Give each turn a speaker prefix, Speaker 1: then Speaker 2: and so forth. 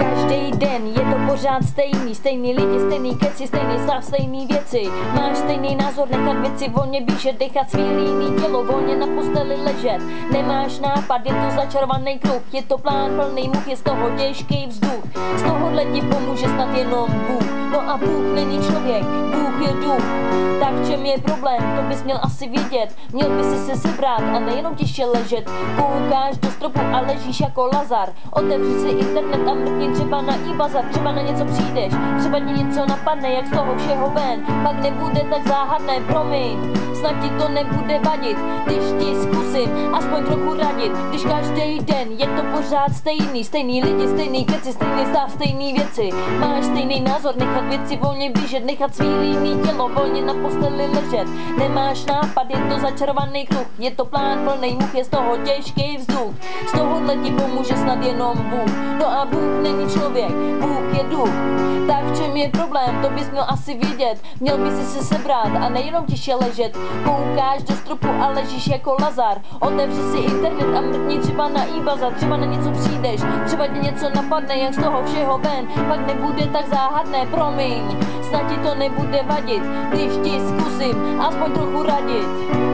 Speaker 1: Každý den je to pořád stejný, stejný lidi, stejný keci, stejný stav, stejný věci. Máš stejný názor, nechat věci volně běžet, dechat svý líný tělo volně na posteli ležet. Nemáš nápad, je to začarovaný kruh, je to plán plný much, je z toho těžký vzduch. Z tohohle ti pomůže snad jenom Bůh. No a Bůh není člověk, Bůh je duch. Tak v čem je problém, to bys měl asi vědět. Měl by si se sebrat a nejenom tiše ležet. Koukáš do stropu a ležíš jako Lazar. Otevři si internet a mrkni třeba na e-bazar, třeba na něco přijdeš, třeba ti něco napadne, jak z toho všeho ven. Pak nebude tak záhadné, promiň, snad ti to nebude vadit, když ti zkusím aspoň trochu radit, když každý den je to pořád stejný, stejný lidi, stejný keci, stejný stav, stejný věci. Máš stejný názor, nechat věci volně běžet, nechat svý líný tělo volně na posteli ležet. Nemáš nápad, je to začarovaný kruh, je to plán plný much, je z toho těžký vzduch. Z tohohle ti pomůže snad jenom Bůh. No a Bůh není člověk, Bůh je duch. Tak v čem je problém, to bys měl asi vědět. Měl bys si se sebrat a nejenom tiše ležet. Koukáš do stropu a ležíš jako Lazar. Otevři si internet a mrkni třeba na e třeba na něco přijdeš, třeba ti něco napadne, jak z toho všeho ven, pak nebude tak záhadné, promiň, snad ti to nebude vadit, když ti zkusím aspoň trochu radit.